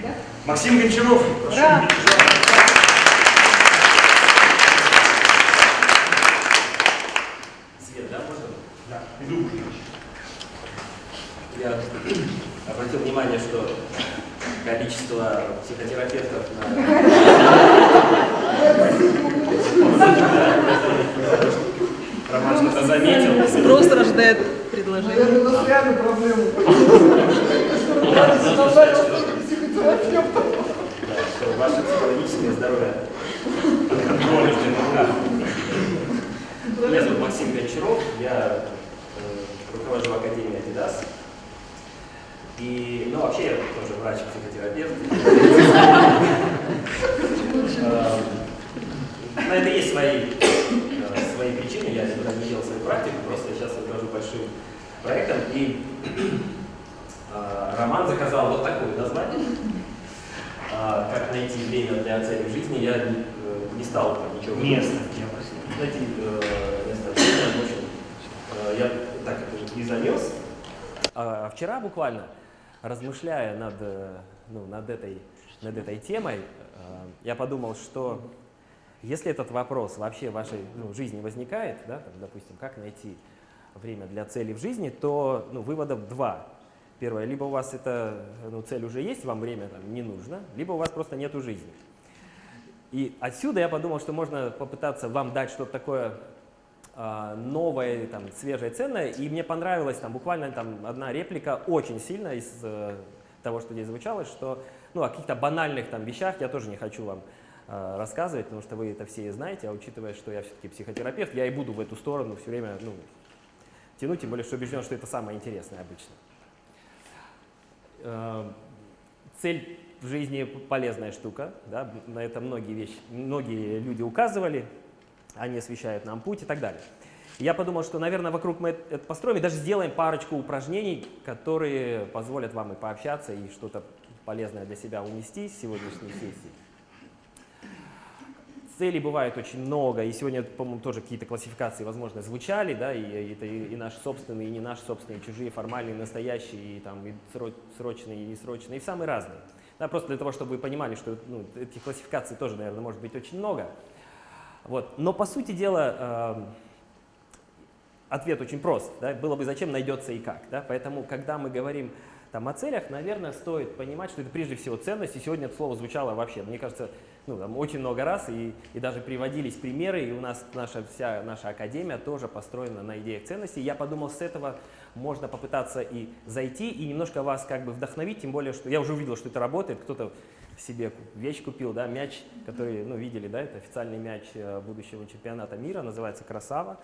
Да? Максим Гончаров. Ура! Свет, да, можно? Да, иду. Я обратил внимание, что количество психотерапевтов на... Роман что-то заметил. Спрос рождает предложение. Наверное, у нас реально проблемы. Да, что ваше психологическое здоровье под контролем ДНК. Меня зовут Максим Гончаров, я э, руковожу Академией Adidas. И, ну, вообще я тоже врач-психотерапевт. Э, На это есть свои, э, свои причины, я никуда не делал свою практику, просто сейчас руковожу большим проектом. И Роман заказал вот такое название. А, Как найти время для цели в жизни, я э, не стал там ничего Место. Я просил. Найти э, место в общем, э, я так это и занес. А вчера буквально, размышляя над, э, ну, над, этой, над этой темой, э, я подумал, что если этот вопрос вообще в вашей ну, жизни возникает, да, там, допустим, как найти время для цели в жизни, то ну, выводов два. Первое, либо у вас эта ну, цель уже есть, вам время там, не нужно, либо у вас просто нету жизни. И отсюда я подумал, что можно попытаться вам дать что-то такое а, новое, там, свежее, ценное. И мне понравилась там, буквально там, одна реплика очень сильно из э, того, что здесь звучало, что ну, о каких-то банальных там, вещах я тоже не хочу вам э, рассказывать, потому что вы это все знаете, а учитывая, что я все-таки психотерапевт, я и буду в эту сторону все время ну, тянуть, тем более, что убежден, что это самое интересное обычно. Э, Цель в жизни полезная штука, да, на это многие, вещи, многие люди указывали, они освещают нам путь и так далее. Я подумал, что, наверное, вокруг мы это построим и даже сделаем парочку упражнений, которые позволят вам и пообщаться, и что-то полезное для себя унести с сегодняшней сессии. Целей бывает очень много, и сегодня, по-моему, тоже какие-то классификации, возможно, звучали, да, и, это и, и наши собственные, и не наши собственные, и чужие, формальные, настоящие, и, там, и сро- срочные, и несрочные, и самые разные. Да, просто для того, чтобы вы понимали, что ну, этих классификаций тоже, наверное, может быть очень много. Вот. Но, по сути дела, э, ответ очень прост. Да? Было бы зачем, найдется и как. Да? Поэтому, когда мы говорим там, о целях, наверное, стоит понимать, что это прежде всего ценность. И сегодня это слово звучало вообще, мне кажется, ну, там, очень много раз, и, и даже приводились примеры, и у нас наша, вся наша академия тоже построена на идеях ценностей. Я подумал, с этого можно попытаться и зайти, и немножко вас как бы вдохновить, тем более, что я уже увидел, что это работает, кто-то себе вещь купил, да, мяч, который, ну, видели, да, это официальный мяч э, будущего чемпионата мира, называется «Красава».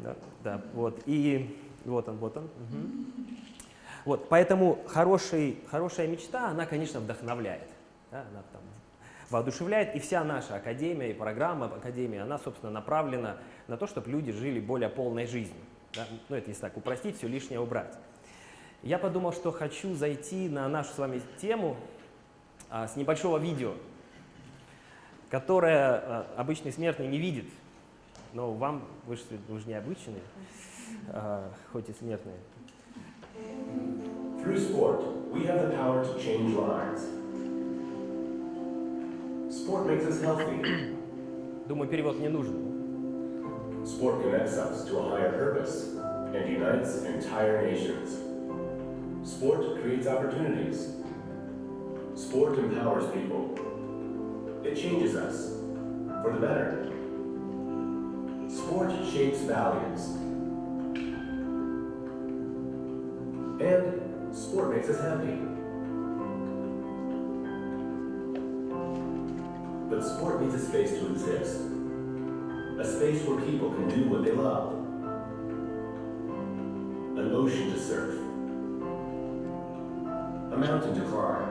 Да, да, вот, и вот он, вот он. мгм. Вот, поэтому хороший, хорошая мечта, она, конечно, вдохновляет, да, она воодушевляет, и вся наша академия и программа академии, она, собственно, направлена на то, чтобы люди жили более полной жизнью. да. Ну, это если так упростить, все лишнее убрать. Я подумал, что хочу зайти на нашу с вами тему а, с небольшого видео, которое а, обычный смертный не видит, но вам, вы же, вы же необычные, а, хоть и смертные. Through sport, we have the power to change lives. Sport makes us healthy. Думаю, перевод не нужен. Sport connects us to a higher purpose and unites entire nations. Sport creates opportunities. Sport empowers people. It changes us for the better. Sport shapes values. And sport makes us happy. But sport needs a space to exist. A space where people can do what they love. An ocean to surf. A mountain to climb.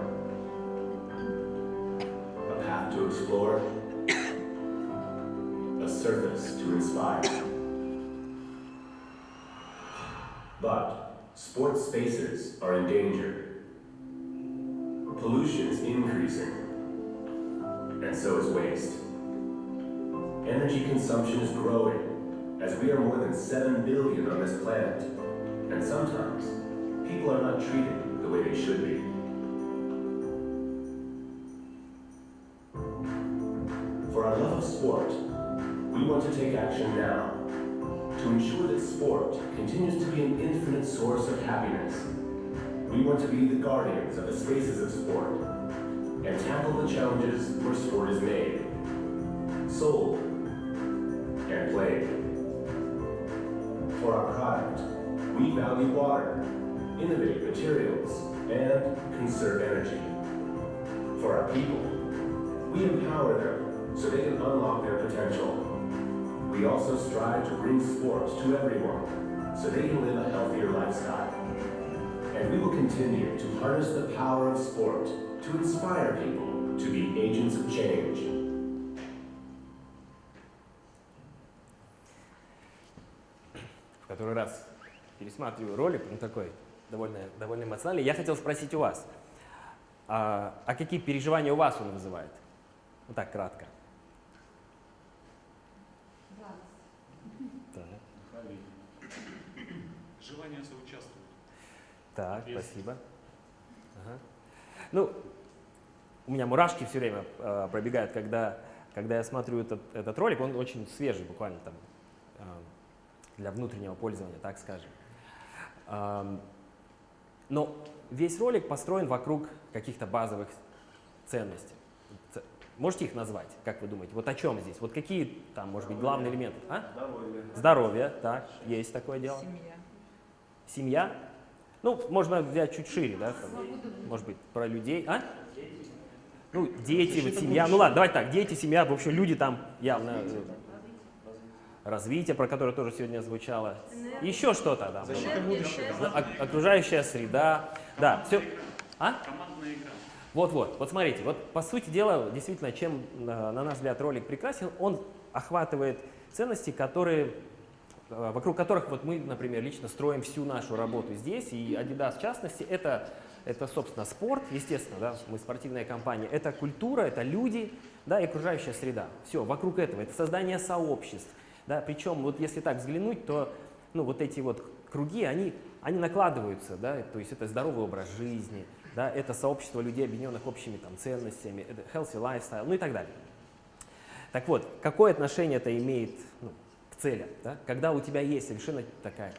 A path to explore. A surface to inspire. But sports spaces are in danger. Pollution is increasing, and so is waste. Energy consumption is growing, as we are more than 7 billion on this planet. And sometimes, people are not treated the way they should be. For our love of sport, we want to take action now to ensure that sport continues to be an infinite source of happiness. We want to be the guardians of the spaces of sport and tackle the challenges where sport is made, sold, and played. For our product, we value water, innovate materials, and conserve energy. For our people, we empower them so they can unlock their potential. We also strive to bring sports to everyone so they can live a healthier lifestyle. And we will continue to harness the power of sport to inspire people to be agents of change. в который раз пересматриваю ролик, он такой довольно, довольно эмоциональный. Я хотел спросить у вас, а, а какие переживания у вас он вызывает? Вот так, кратко. Желание соучаствовать. так, Есть. спасибо. Ага. Ну, у меня мурашки все время э, пробегают, когда, когда я смотрю этот, этот ролик. Он очень свежий, буквально там э, для внутреннего пользования, так скажем. Ам, но весь ролик построен вокруг каких-то базовых ценностей. Ц- Можете их назвать, как вы думаете? Вот о чем здесь? Вот какие там, может быть, главные элементы? А? Здоровье. Здоровье, так, есть такое дело. Семья. Семья. Ну, можно взять чуть шире, да, там, может быть, про людей. А? Ну, дети, вот семья. Ну ладно, давайте так, дети, семья, в общем, люди там явно э, развитие, про которое тоже сегодня звучало. Еще что-то там. было. Защита будущего. Ок- окружающая среда. Да, все. А? Командная игра. Вот-вот, вот смотрите, вот по сути дела, действительно, чем, э, на наш взгляд, ролик прекрасен, он охватывает ценности, которые, э, вокруг которых вот мы, например, лично строим всю нашу работу здесь, и Adidas в частности, это, это собственно, спорт, естественно, да, мы спортивная компания, это культура, это люди, да, и окружающая среда. Все, вокруг этого, это создание сообществ, да, причем вот если так взглянуть, то ну, вот эти вот круги, они, они накладываются, да, то есть это здоровый образ жизни, да, это сообщество людей, объединенных общими там, ценностями, это healthy lifestyle, ну и так далее. Так вот, какое отношение это имеет ну, к целям? Да? Когда у тебя есть совершенно такая,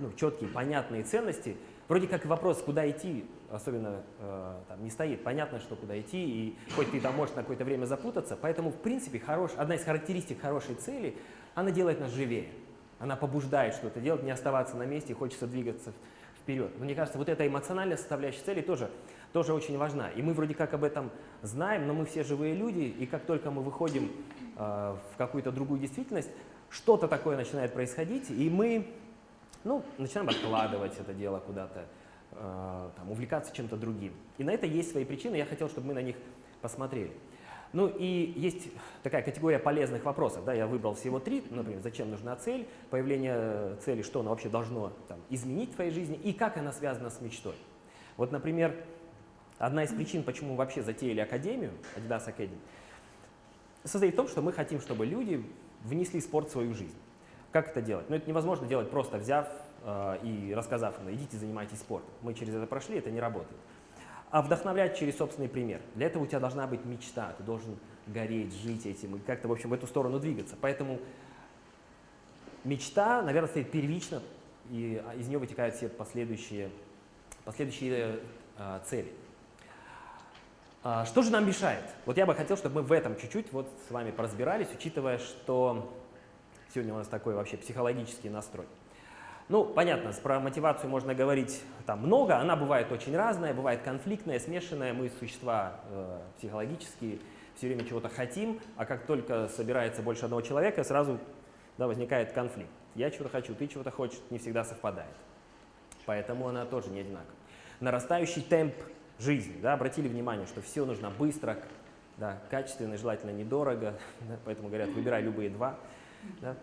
ну, четкие, понятные ценности, вроде как вопрос, куда идти, особенно э, там, не стоит. Понятно, что куда идти, и хоть ты там можешь на какое-то время запутаться, поэтому, в принципе, хорош, одна из характеристик хорошей цели, она делает нас живее. Она побуждает что-то делать, не оставаться на месте, хочется двигаться вперед. Мне кажется, вот эта эмоциональная составляющая цели тоже, тоже очень важна. И мы вроде как об этом знаем, но мы все живые люди, и как только мы выходим э, в какую-то другую действительность, что-то такое начинает происходить, и мы ну, начинаем откладывать это дело куда-то, э, увлекаться чем-то другим. И на это есть свои причины, я хотел, чтобы мы на них посмотрели. Ну и есть такая категория полезных вопросов. Да, я выбрал всего три, например, зачем нужна цель, появление цели, что она вообще должно там, изменить в твоей жизни и как она связана с мечтой. Вот, например, одна из причин, почему мы вообще затеяли Академию, Adidas Academy, состоит в том, что мы хотим, чтобы люди внесли спорт в свою жизнь. Как это делать? Ну, это невозможно делать просто взяв э, и рассказав, ну, идите занимайтесь спортом. Мы через это прошли, это не работает. А вдохновлять через собственный пример. Для этого у тебя должна быть мечта, ты должен гореть, жить этим и как-то, в общем, в эту сторону двигаться. Поэтому мечта, наверное, стоит первично, и а, из нее вытекают все последующие, последующие э, цели. А, Что же нам мешает? Вот я бы хотел, чтобы мы в этом чуть-чуть вот с вами поразбирались, учитывая, что сегодня у нас такой вообще психологический настрой. Ну, понятно, про мотивацию можно говорить там много, она бывает очень разная, бывает конфликтная, смешанная, мы существа э, психологические, все время чего-то хотим, а как только собирается больше одного человека, сразу да, возникает конфликт. Я чего-то хочу, ты чего-то хочешь, не всегда совпадает. Поэтому она тоже не одинакова. Нарастающий темп жизни, да, обратили внимание, что все нужно быстро, да, качественно желательно недорого, да, поэтому говорят, выбирай любые два. Да.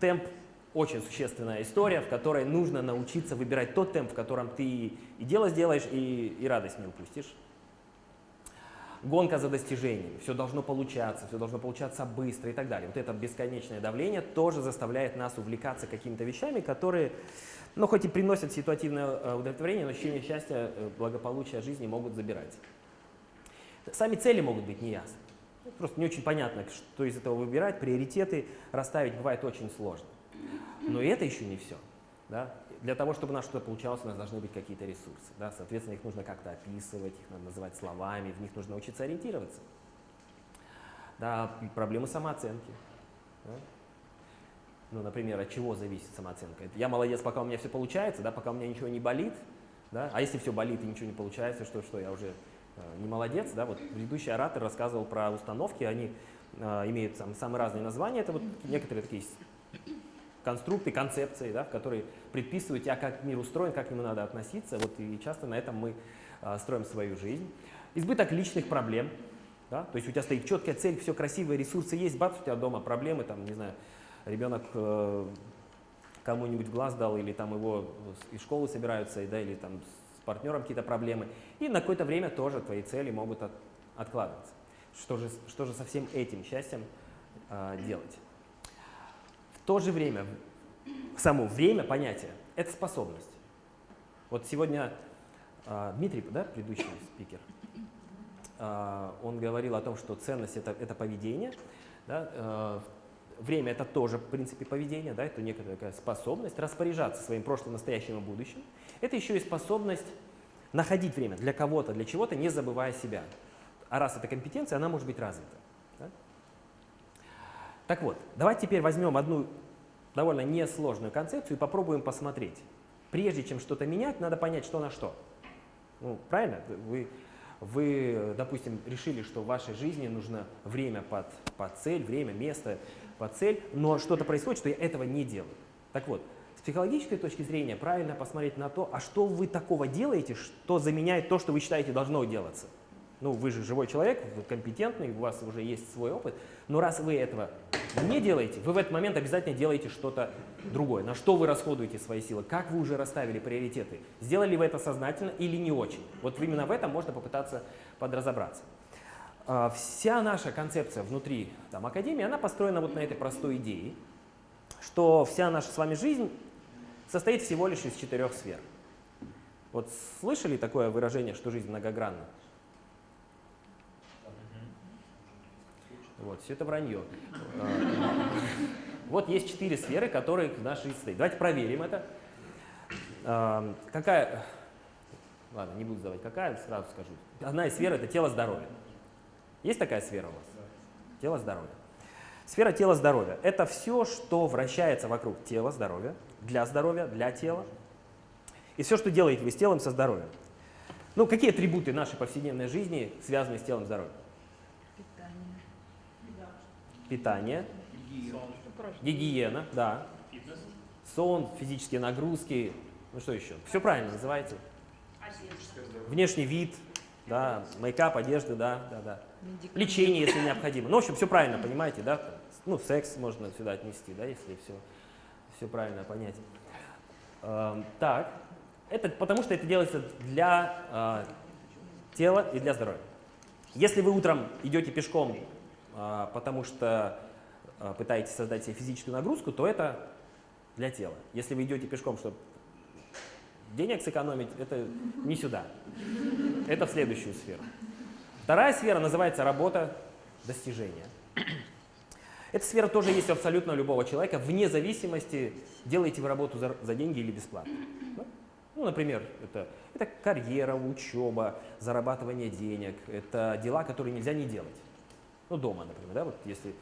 Темп очень существенная история, в которой нужно научиться выбирать тот темп, в котором ты и дело сделаешь, и, и радость не упустишь. Гонка за достижениями, все должно получаться, все должно получаться быстро и так далее. Вот это бесконечное давление тоже заставляет нас увлекаться какими-то вещами, которые, ну, хоть и приносят ситуативное э, удовлетворение, но ощущение счастья, э, благополучия жизни могут забирать. Сами цели могут быть неясны. Ну, Просто не очень понятно, что из этого выбирать, приоритеты расставить бывает очень сложно. Но это еще не все. Да? Для того, чтобы у нас что-то получалось, у нас должны быть какие-то ресурсы. Да? Соответственно, их нужно как-то описывать, их надо называть словами, в них нужно учиться ориентироваться. Да, проблемы самооценки. да. Ну, например, от чего зависит самооценка? Я молодец, пока у меня все получается, да, пока у меня ничего не болит, да? а если все болит и ничего не получается, что, что я уже не молодец, да? Вот предыдущий оратор рассказывал про установки, они э, имеют там, самые разные названия, это вот некоторые такие конструкты, концепции, да, в которые предписывают тебя, как мир устроен, как к нему надо относиться, вот и часто на этом мы э, строим свою жизнь. Избыток личных проблем, да? то есть у тебя стоит четкая цель, все красивые ресурсы есть, бац, у тебя дома проблемы, там, не знаю, ребенок э, кому-нибудь глаз дал, или там его с- из школы собираются, да, или там партнером какие-то проблемы. И на какое-то время тоже твои цели могут от- откладываться. Что же, что же со всем этим счастьем э, делать? В то же время, само время, понятие, это способность. Вот сегодня э, Дмитрий, да, предыдущий спикер, э, он говорил о том, что ценность это, это поведение, да, э, Время это тоже, в принципе, поведение, да, это некая такая способность распоряжаться своим прошлым, настоящим и будущим. Это еще и способность находить время для кого-то, для чего-то, не забывая себя. А раз это компетенция, она может быть развита. да. Так вот, давайте теперь возьмем одну довольно несложную концепцию и попробуем посмотреть. Прежде чем что-то менять, надо понять, что на что. Ну, правильно? Вы, вы, допустим, решили, что в вашей жизни нужно время под, под цель, время, место под цель, но что-то происходит, что я этого не делаю. Так вот, с психологической точки зрения правильно посмотреть на то, а что вы такого делаете, что заменяет то, что вы считаете должно делаться. Ну, вы же живой человек, вы компетентный, у вас уже есть свой опыт, но раз вы этого не делаете, вы в этот момент обязательно делаете что-то другое. На что вы расходуете свои силы, как вы уже расставили приоритеты, сделали вы это сознательно или не очень. Вот именно в этом можно попытаться подразобраться. А, Вся наша концепция внутри там, Академии, она построена вот на этой простой идее, что вся наша с вами жизнь состоит всего лишь из четырех сфер. Вот слышали такое выражение, что жизнь многогранна? Вот, все это вранье. А, Вот есть четыре сферы, которые в нашей жизни состоят. Давайте проверим это. А, Какая... Ладно, не буду задавать какая, сразу скажу. Одна из сфер – это тело здоровья. Есть такая сфера у вас? Тело здоровья. Сфера тела здоровья – это все, что вращается вокруг тела здоровья, для здоровья, для тела. И все, что делаете вы с телом, со здоровьем. Ну, какие атрибуты нашей повседневной жизни связаны с телом здоровья? Питание, гигиена, да, Фитнес. сон, физические нагрузки, ну что еще? Все правильно называете. Внешний вид, да, мейкап, одежда, да, да, да. Медикаменты. Лечение, если необходимо. Ну, в общем, все правильно, понимаете, да? Ну, секс можно сюда отнести, да, если все, все правильно понять. Эм, так, это потому что это делается для э, тела и для здоровья. Если вы утром идете пешком, э, потому что э, пытаетесь создать себе физическую нагрузку, то это для тела. Если вы идете пешком, чтобы денег сэкономить, это не сюда. Это в следующую сферу. Вторая сфера называется работа, достижения. Эта сфера тоже есть у абсолютно любого человека, вне зависимости, делаете вы работу за, за деньги или бесплатно. Да? Ну, например, это, это карьера, учеба, зарабатывание денег, это дела, которые нельзя не делать. Ну, дома, например, да, вот если,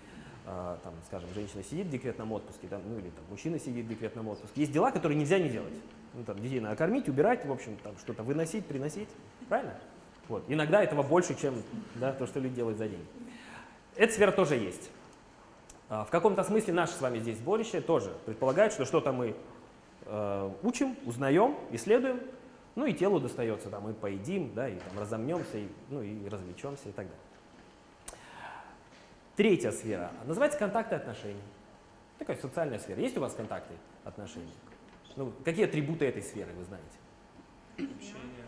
а, там, скажем, женщина сидит в декретном отпуске, там, ну, или там, мужчина сидит в декретном отпуске, есть дела, которые нельзя не делать. Ну, там, детей надо кормить, убирать, в общем, там, что-то выносить, приносить, правильно? Вот. Иногда этого больше, чем да, то, что люди делают за деньги. Эта сфера тоже есть. А, В каком-то смысле наше с вами здесь сборище тоже предполагает, что что-то мы э, учим, узнаем, исследуем, ну и телу достается, там, мы поедим, да, и там разомнемся, и, ну и развлечемся и так далее. Третья сфера называется контакты и отношения. Такая социальная сфера. Есть у вас контакты, отношения? Ну, какие атрибуты этой сферы вы знаете? Общение.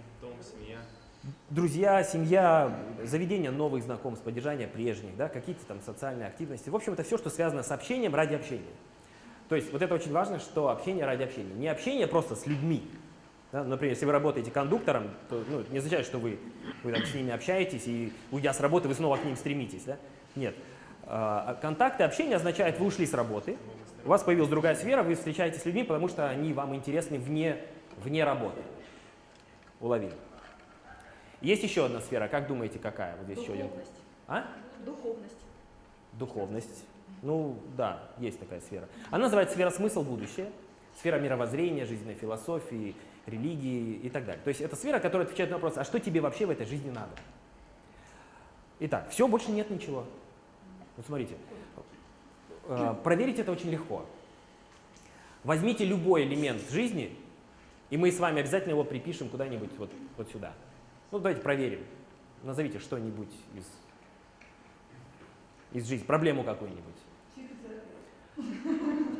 Друзья, семья, заведение новых знакомств, поддержание прежних, да, какие-то там социальные активности. В общем, это все, что связано с общением ради общения. То есть вот это очень важно, что общение ради общения. Не общение просто с людьми, Да? Например, если вы работаете кондуктором, то ну, не означает, что вы, вы там, с ними общаетесь и, уйдя с работы, вы снова к ним стремитесь. Да? Нет. А, контакты, общение означает, вы ушли с работы, у вас появилась другая сфера, вы встречаетесь с людьми, потому что они вам интересны вне, вне работы. Уловили. Есть еще одна сфера, как думаете, какая? Вот здесь еще один. Духовность. А? Духовность. Духовность. Ну да, есть такая сфера. Она называется сфера смысл будущее, сфера мировоззрения, жизненной философии, религии и так далее. То есть это сфера, которая отвечает на вопрос, а что тебе вообще в этой жизни надо? Итак, все, больше нет ничего. Вот смотрите, э, проверить это очень легко. Возьмите любой элемент жизни, и мы с вами обязательно его припишем куда-нибудь вот, вот сюда. Ну, давайте проверим. Назовите что-нибудь из, из жизни, проблему какую-нибудь.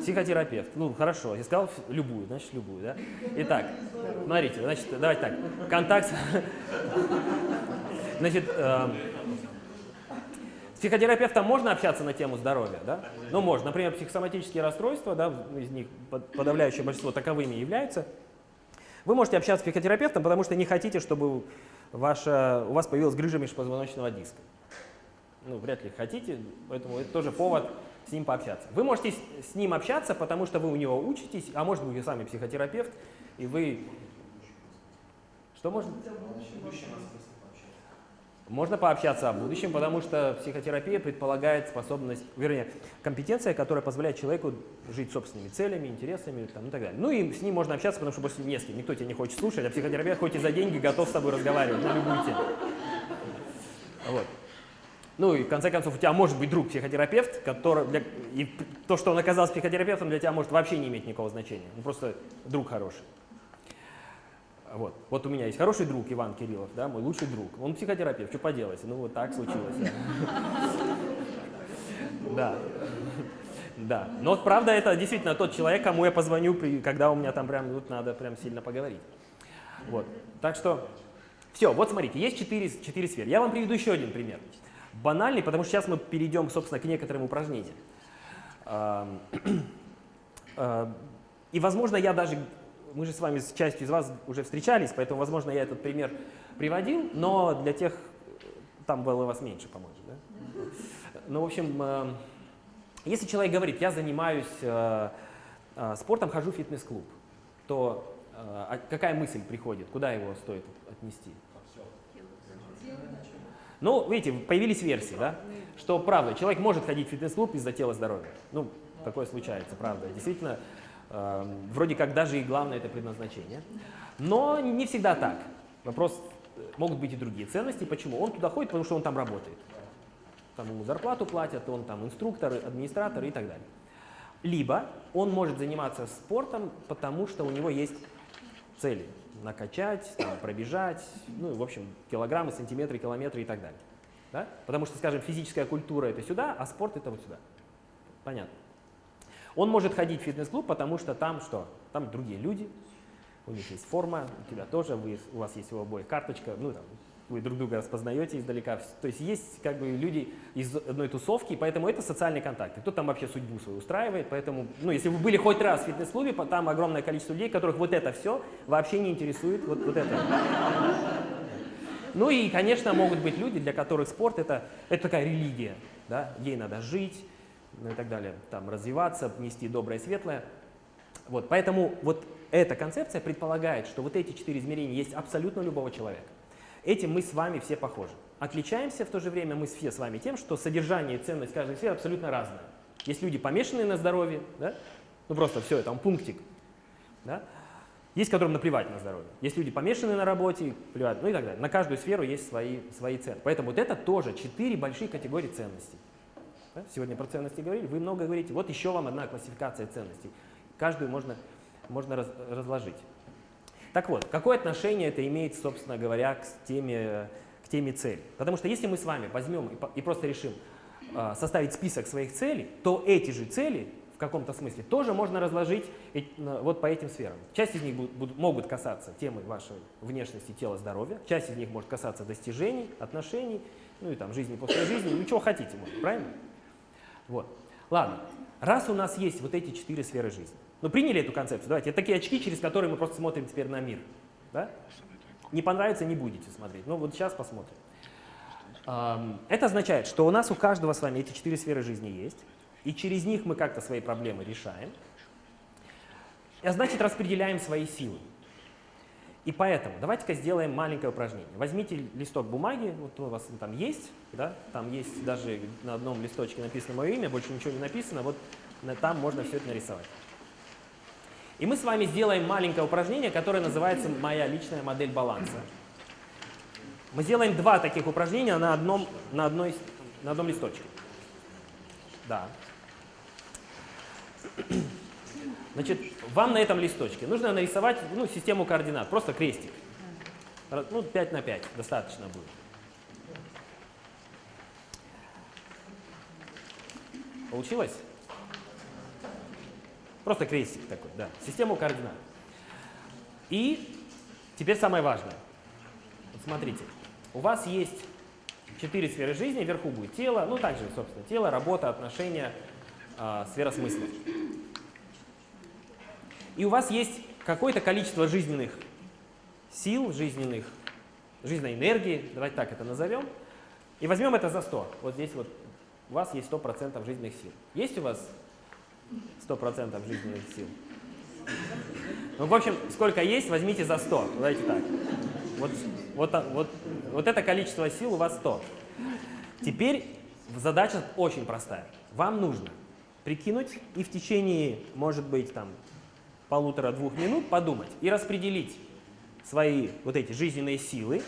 Психотерапевт. Ну, хорошо, я сказал любую, значит, любую, да? Итак, смотрите, значит, давайте так. Контакт... Значит, э, с психотерапевтом можно общаться на тему здоровья, да? Ну, можно. Например, психосоматические расстройства, да, из них подавляющее большинство таковыми являются. Вы можете общаться с психотерапевтом, потому что не хотите, чтобы ваша, у вас появилась грыжа межпозвоночного диска. Ну, вряд ли хотите, поэтому это тоже повод с ним пообщаться. Вы можете с ним общаться, потому что вы у него учитесь, а может быть вы сами психотерапевт, и вы... Что можно? Можно пообщаться о будущем, потому что психотерапия предполагает способность, вернее, компетенция, которая позволяет человеку жить собственными целями, интересами там, и так далее. Ну и с ним можно общаться, потому что больше не с кем, никто тебя не хочет слушать, а психотерапевт хоть и за деньги готов с тобой разговаривать на любую тему. Вот. Ну и в конце концов у тебя может быть друг психотерапевт, который для, и то, что он оказался психотерапевтом, для тебя может вообще не иметь никакого значения. Ну просто друг хороший. Вот. вот у меня есть хороший друг Иван Кириллов, да, мой лучший друг. Он психотерапевт, что поделать, ну вот так случилось. Да. Да. Но правда это действительно тот человек, кому я позвоню, когда у меня там прям тут надо прям сильно поговорить. Вот. Так что все, вот смотрите, есть четыре, четыре сферы. Я вам приведу еще один пример банальный, потому что сейчас мы перейдем, собственно, к некоторым упражнениям. И, возможно, я даже, мы же с вами с частью из вас уже встречались, поэтому, возможно, я этот пример приводил, но для тех, там было вас меньше, по-моему. Да? Ну, в общем, если человек говорит, я занимаюсь э, э, спортом, хожу в фитнес-клуб, то э, а какая мысль приходит, куда его стоит отнести? Ну, видите, появились версии, да, что правда, человек может ходить в фитнес-клуб из-за тела здоровья. Ну, такое случается, правда. Действительно, э, вроде как даже и главное это предназначение. Но не всегда так. Вопрос, э, могут быть и другие ценности. Почему? Он туда ходит, потому что он там работает. Там ему зарплату платят, он там инструктор, администратор и так далее. Либо он может заниматься спортом, потому что у него есть цели накачать, там, пробежать, ну, в общем, килограммы, сантиметры, километры и так далее. Да? Потому что, скажем, физическая культура это сюда, а спорт это вот сюда. Понятно. Он может ходить в фитнес-клуб, потому что там что? Там другие люди, у них есть форма, у тебя тоже, вы, у вас есть у обоих карточка, ну, там, вы друг друга распознаете издалека. То есть есть как бы люди из одной тусовки, поэтому это социальные контакты. Кто там вообще судьбу свою устраивает, поэтому, ну, если вы были хоть раз в фитнес-клубе, там огромное количество людей, которых вот это все вообще не интересует, вот, вот это. Ну и, конечно, могут быть люди, для которых спорт это, это такая религия, да, ей надо жить, ну и так далее, там развиваться, нести доброе, светлое. Вот, поэтому вот эта концепция предполагает, что вот эти четыре измерения есть абсолютно любого человека. Этим мы с вами все похожи. Отличаемся в то же время мы все с вами тем, что содержание и ценность каждой сферы абсолютно разная. Есть люди, помешанные на здоровье, да? ну просто все, там пунктик. Да? Есть, которым наплевать на здоровье. Есть люди, помешанные на работе, плевать, ну и так далее. На каждую сферу есть свои, свои цены. Поэтому вот это тоже четыре большие категории ценностей. Сегодня про ценности говорили, вы много говорите. Вот еще вам одна классификация ценностей. Каждую можно, можно раз, разложить. Так вот, какое отношение это имеет, собственно говоря, к теме, к теме цели? Потому что если мы с вами возьмем и, и просто решим э, составить список своих целей, то эти же цели в каком-то смысле тоже можно разложить э, вот по этим сферам. Часть из них будут, будут, могут касаться темы вашей внешности, тела, здоровья, часть из них может касаться достижений, отношений, ну и там жизни после жизни, ну чего хотите, может, правильно? Вот. Ладно, раз у нас есть вот эти четыре сферы жизни, ну, приняли эту концепцию, давайте, это такие очки, через которые мы просто смотрим теперь на мир. Да? Не понравится, не будете смотреть. Ну вот сейчас посмотрим. Это означает, что у нас у каждого с вами эти четыре сферы жизни есть, и через них мы как-то свои проблемы решаем, а значит распределяем свои силы. И поэтому давайте-ка сделаем маленькое упражнение. Возьмите листок бумаги, вот у вас там есть, да, там есть даже на одном листочке написано мое имя, больше ничего не написано, вот там можно все это нарисовать. И мы с вами сделаем маленькое упражнение, которое называется «Моя личная модель баланса». Мы сделаем два таких упражнения на одном, на одной, на одном листочке. Да. Значит, вам на этом листочке нужно нарисовать ну, систему координат, просто крестик. Ну, 5 на 5 достаточно будет. Получилось? Просто крестик такой, да. Систему координат. И теперь самое важное. Вот смотрите, у вас есть четыре сферы жизни, вверху будет тело, ну также, собственно, тело, работа, отношения, а, сфера смысла. И у вас есть какое-то количество жизненных сил, жизненных, жизненной энергии, давайте так это назовем, и возьмем это за 100. Вот здесь вот у вас есть 100% жизненных сил. Есть у вас 100% жизненных сил? Ну, в общем, сколько есть, возьмите за 100. Давайте так. Вот, вот, вот, вот это количество сил у вас 100. Теперь задача очень простая. Вам нужно прикинуть и в течение, может быть, там полутора-двух минут подумать и распределить свои вот эти жизненные силы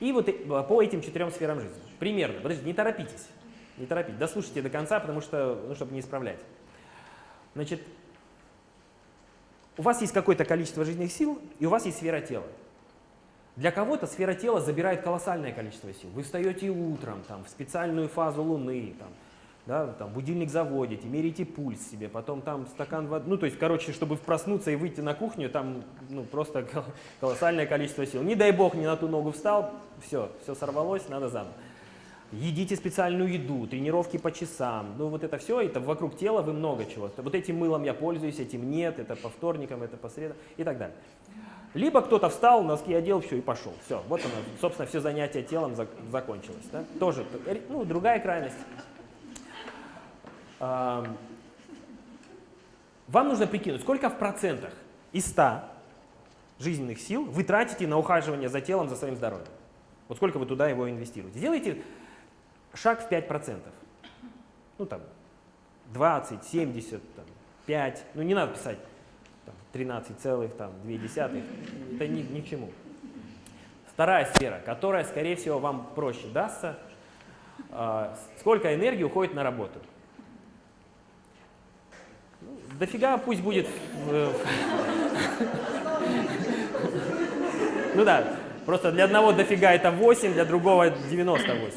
и вот э- по этим четырем сферам жизни. Примерно. Подождите, не торопитесь. Не торопитесь. Дослушайте до конца, потому что, ну, чтобы не исправлять. Значит, у вас есть какое-то количество жизненных сил, и у вас есть сфера тела. Для кого-то сфера тела забирает колоссальное количество сил. Вы встаете утром там, в специальную фазу Луны, там, да, там, будильник заводите, меряете пульс себе, потом там стакан воды. Ну, то есть, короче, чтобы проснуться и выйти на кухню, там ну, просто кол- колоссальное количество сил. Не дай бог, не на ту ногу встал, все, все сорвалось, надо заново. Едите специальную еду, тренировки по часам. Ну, вот это все, это вокруг тела вы много чего. Вот этим мылом я пользуюсь, этим нет, это по вторникам, это по средам и так далее. Либо кто-то встал, носки одел, все, и пошел. Все, вот оно, собственно, все занятие телом зак- закончилось. Да? Тоже, ну, другая крайность. Ам, Вам нужно прикинуть, сколько в процентах из 100 жизненных сил вы тратите на ухаживание за телом, за своим здоровьем. Вот сколько вы туда его инвестируете. Сделайте шаг в 5%. Ну там 20, 70, там, 5. Ну не надо писать там, 13,2. Это ни, ни к чему. Вторая сфера, которая, скорее всего, вам проще дастся. А, сколько энергии уходит на работу? Дофига пусть будет... э, Ну да, просто для одного дофига это 8, для другого 98.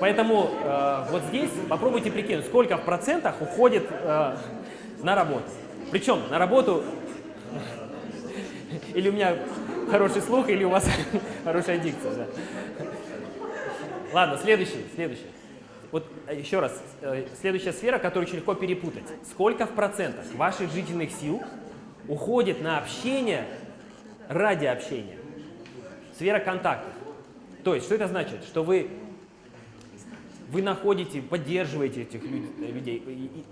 Поэтому э, вот здесь попробуйте прикинуть, сколько в процентах уходит э, на работу. Причем на работу или у меня хороший слух, или у вас хорошая дикция. да. Ладно, следующий, следующий. Вот э, еще раз, э, следующая сфера, которую очень легко перепутать. Сколько в процентах ваших жизненных сил уходит на общение ради общения? Сфера контактов. То есть, что это значит? Что вы вы находите, поддерживаете этих люд- людей,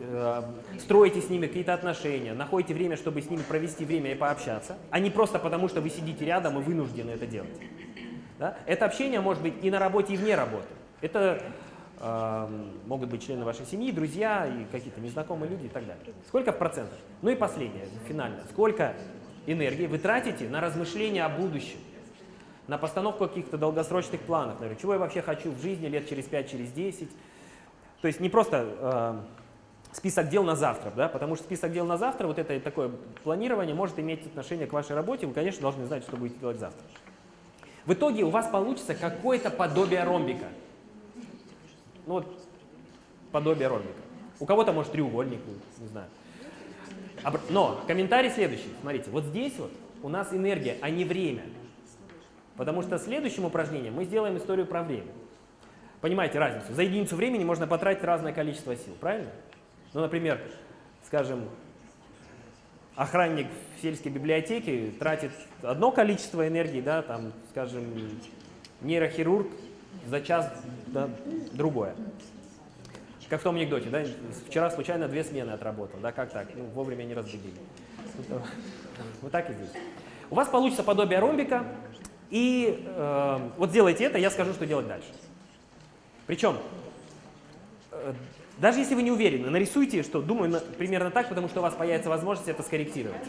э, строите с ними какие-то отношения, находите время, чтобы с ними провести время и пообщаться, а не просто потому, что вы сидите рядом и вынуждены это делать. Да? Это общение может быть и на работе, и вне работы. Это э, могут быть члены вашей семьи, друзья и какие-то незнакомые люди и так далее. Сколько в процентах? Ну и последнее, финально. Сколько энергии вы тратите на размышления о будущем? на постановку каких-то долгосрочных планов, например, чего я вообще хочу в жизни лет через 5, через 10. То есть не просто э, список дел на завтра, да, потому что список дел на завтра, вот это такое планирование может иметь отношение к вашей работе, вы, конечно, должны знать, что будете делать завтра. В итоге у вас получится какое-то подобие ромбика. Ну вот, подобие ромбика. У кого-то, может, треугольник, будет, не знаю. Но комментарий следующий. Смотрите, вот здесь вот у нас энергия, а не время. Потому что следующим упражнением мы сделаем историю про время. Понимаете разницу? За единицу времени можно потратить разное количество сил, правильно? Ну, например, скажем, охранник в сельской библиотеке тратит одно количество энергии, да, там, скажем, нейрохирург за час да, другое. Как в том анекдоте, да, вчера случайно две смены отработал, да, как так? Ну, вовремя не разбудили. Вот так и здесь. У вас получится подобие ромбика, и э, вот сделайте это, я скажу, что делать дальше. Причем, э, даже если вы не уверены, нарисуйте, что думаю на, примерно так, потому что у вас появится возможность это скорректировать.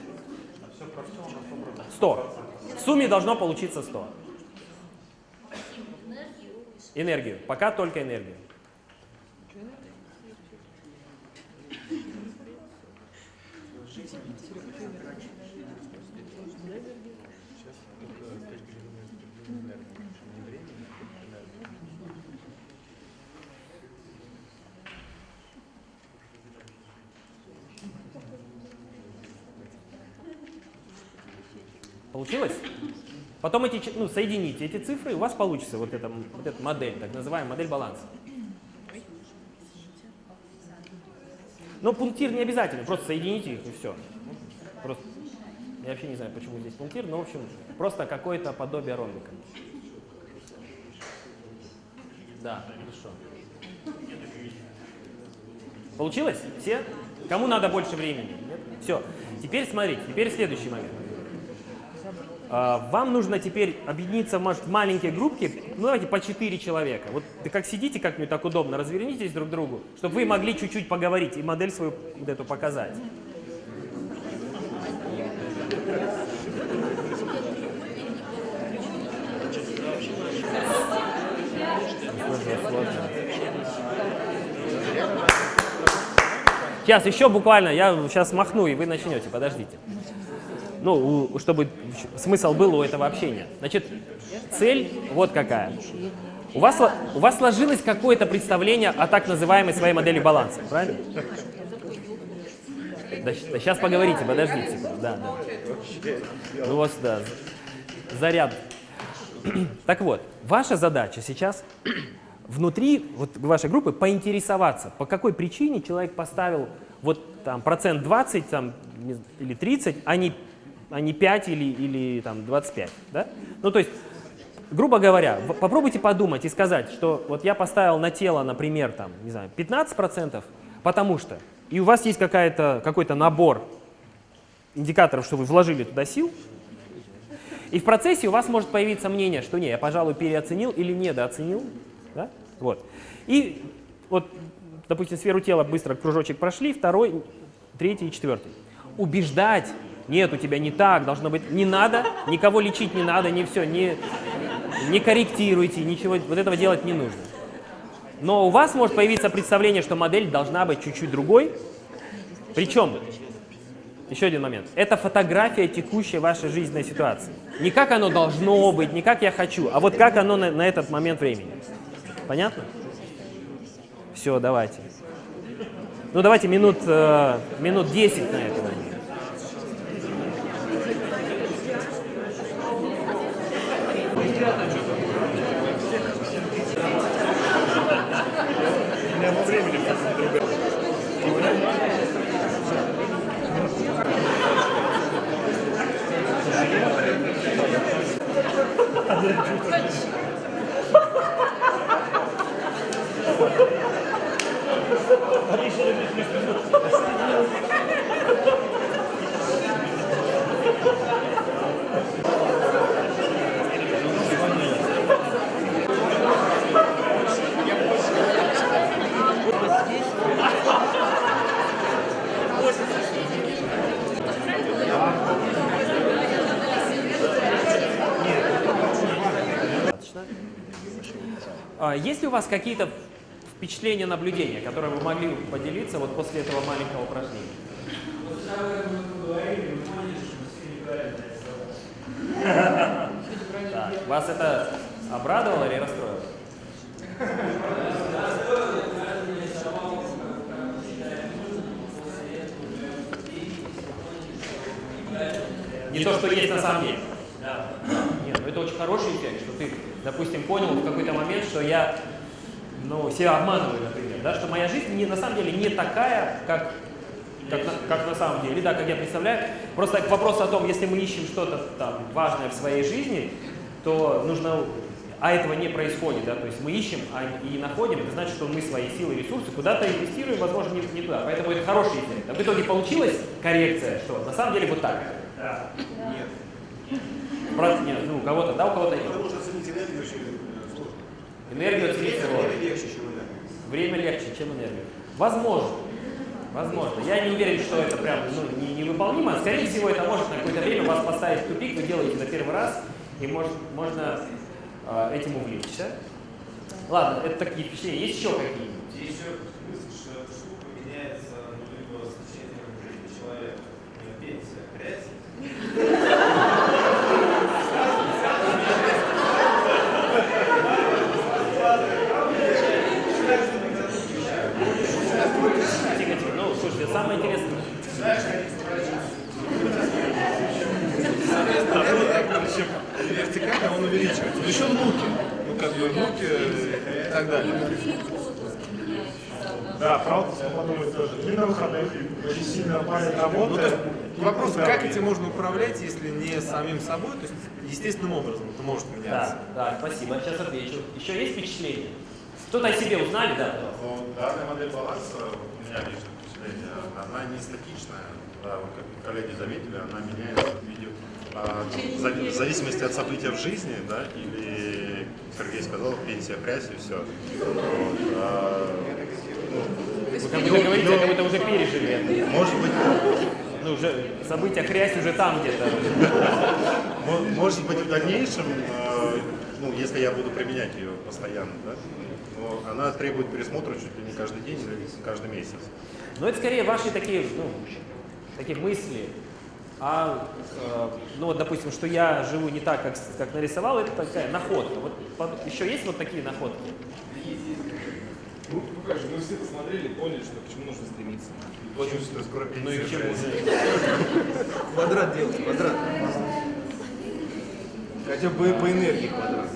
100. В сумме должно получиться 100. Энергию. Пока только энергию. Получилось? Потом эти, ну, соедините эти цифры, и у вас получится вот эта, вот эта модель, так называемая модель баланса. Но пунктир не обязательно, просто соедините их и все. Просто, я вообще не знаю, почему здесь пунктир, но в общем, просто какое-то подобие ромбика. Да, хорошо. Получилось? Все? Кому надо больше времени? Все. Теперь смотрите, теперь следующий момент. А, вам нужно теперь объединиться может, в маленькие группки, ну давайте по 4 человека. Вот ты как сидите как-нибудь так удобно, развернитесь друг к другу, чтобы вы могли чуть-чуть поговорить и модель свою вот эту показать. Сейчас еще буквально, я сейчас махну, и вы начнете, подождите ну, чтобы смысл был у этого общения. Значит, цель вот какая. У вас, у вас сложилось какое-то представление о так называемой своей модели баланса, правильно? Да, да сейчас поговорите, подождите. Да, да. Ну вот, да, заряд. Так вот, ваша задача сейчас внутри вот, вашей группы поинтересоваться, по какой причине человек поставил вот там процент 20 там, или 30, а не а не 5 или, или там, 25. Да? Ну, то есть, грубо говоря, попробуйте подумать и сказать, что вот я поставил на тело, например, там, не знаю, 15%, потому что, и у вас есть какой-то набор индикаторов, что вы вложили туда сил, и в процессе у вас может появиться мнение, что не, я, пожалуй, переоценил или недооценил. Да? Вот. И вот, допустим, сферу тела быстро кружочек прошли, второй, третий и четвертый. Убеждать нет, у тебя не так, должно быть, не надо, никого лечить не надо, не все, не, не корректируйте, ничего, вот этого делать не нужно. Но у вас может появиться представление, что модель должна быть чуть-чуть другой. Причем, еще один момент, это фотография текущей вашей жизненной ситуации. Не как оно должно быть, не как я хочу, а вот как оно на, на этот момент времени. Понятно? Все, давайте. Ну давайте минут, э, минут 10 на это. Yeah. Есть ли у вас какие-то впечатления, наблюдения, которые вы могли поделиться вот после этого маленького упражнения? Так, вас это обрадовало или расстроило? Не то, что есть на самом деле. Нет, ну это очень хороший эффект, что ты, допустим, понял в какой-то момент, что я ну, себя обманываю, например, да, что моя жизнь не, на самом деле не такая, как как на, как на самом деле, да, как я представляю. Просто к вопросу о том, если мы ищем что-то там важное в своей жизни, то нужно, а этого не происходит, да, то есть мы ищем а, и находим, это значит, что мы свои силы и ресурсы куда-то инвестируем, возможно, не, не туда. Поэтому это хороший эффект. А в итоге получилась коррекция, что на самом деле вот так. Да. Нет. Про- нет, ну, у кого-то да, у кого-то нет. Потому что оценить энергию очень сложно. Энергию оценить сложно. Время легче, чем энергия. Время легче, чем энергия. Возможно. Возможно. Я не уверен, что это прям ну, не- невыполнимо. Скорее всего, это может на какое-то время вас поставить в тупик, вы делаете на первый раз, и может, можно э, этим увлечься. Ладно, это такие впечатления. Есть еще какие-нибудь? Здесь еще мысль, что эта штука меняется ну, либо с течением жизни человека, у него пенсия, грязь, Тихо, тихо. Ну, слушайте, самое интересное. вертикально он увеличивается. Еще внуки. Ну, как бы внуки и так далее. Да, правда, если подумать тоже. И на выходных очень сильно палит работа. Ну, то есть вопрос, как этим можно управлять, если не самим собой, то есть естественным образом это может меняться. Да, да, спасибо. Сейчас отвечу. Еще есть впечатления? Что-то о себе узнали, да? Ну, данная модель баланса, у меня личное впечатление, она не статичная. Да, вот как коллеги заметили, она меняется в виде а, в зависимости от события в жизни, да, или, Сергей сказал, пенсия, хрясь и все. Вот, а, Вы как будто говорите, как будто уже пережили это. может быть, Ну, уже события хрясь уже там где-то. мо- может быть в дальнейшем, а, ну, если я буду применять ее постоянно, да, но она требует пересмотра чуть ли не каждый день или каждый месяц. Но это скорее ваши такие, ну, такие мысли. А, э, ну вот, допустим, что я живу не так, как, как нарисовал, это такая находка. Вот еще есть вот такие находки? Ну, как же, мы все посмотрели, поняли, что к чему нужно стремиться. Точно, что скоро Ну и же? Квадрат делать, квадрат. Хотя бы по энергии квадрат.